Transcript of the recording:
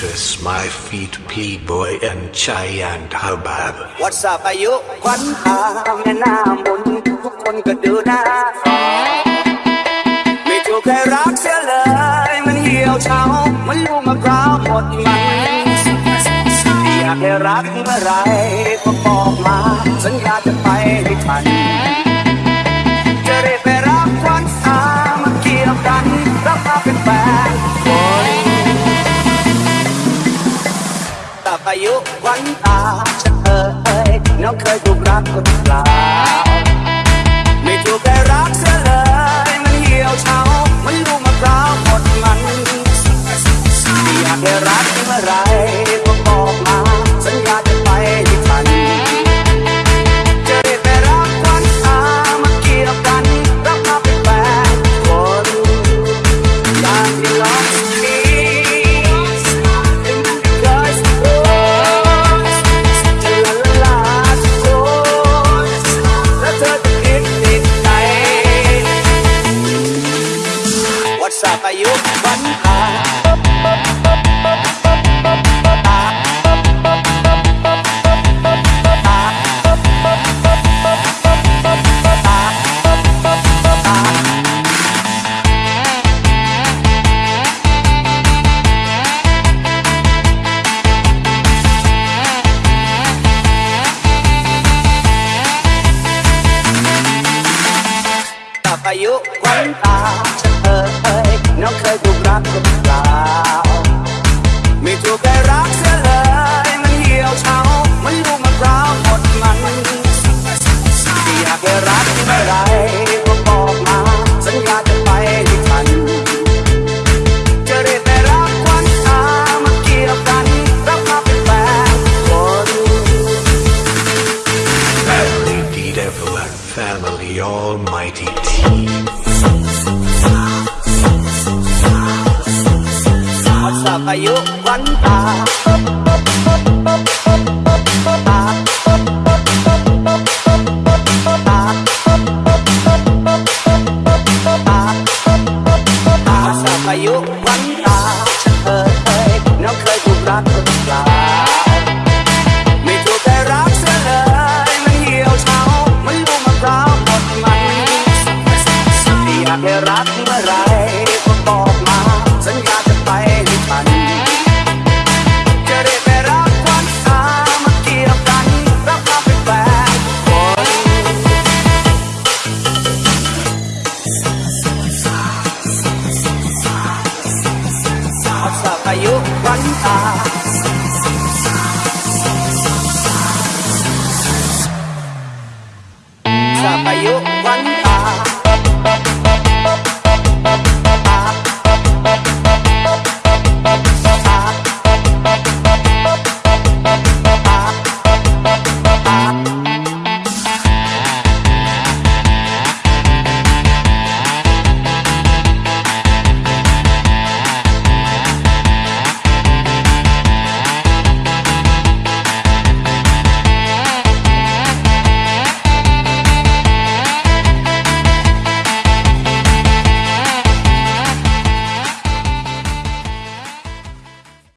mistress, my feet playboy and chai and habab. What's up, อายุควันตาแม่หน้ามนทุกคนก็ดูหน้าไม่ถูกใครรักเสียเลย มันเหี่ยวเฉามันลูกมะพร้าวหมดมันอยากให้รักเมื่อไรก็บอกมา สัญญาจะไปทัน អាចិត្តអើយនៅឃើញរូបរាងខ្លួនខ្លា sa tayo banha ហេរ៉ាទីរ៉ៃបន្តមកសញ្ញាចិត្តតែនេះបាន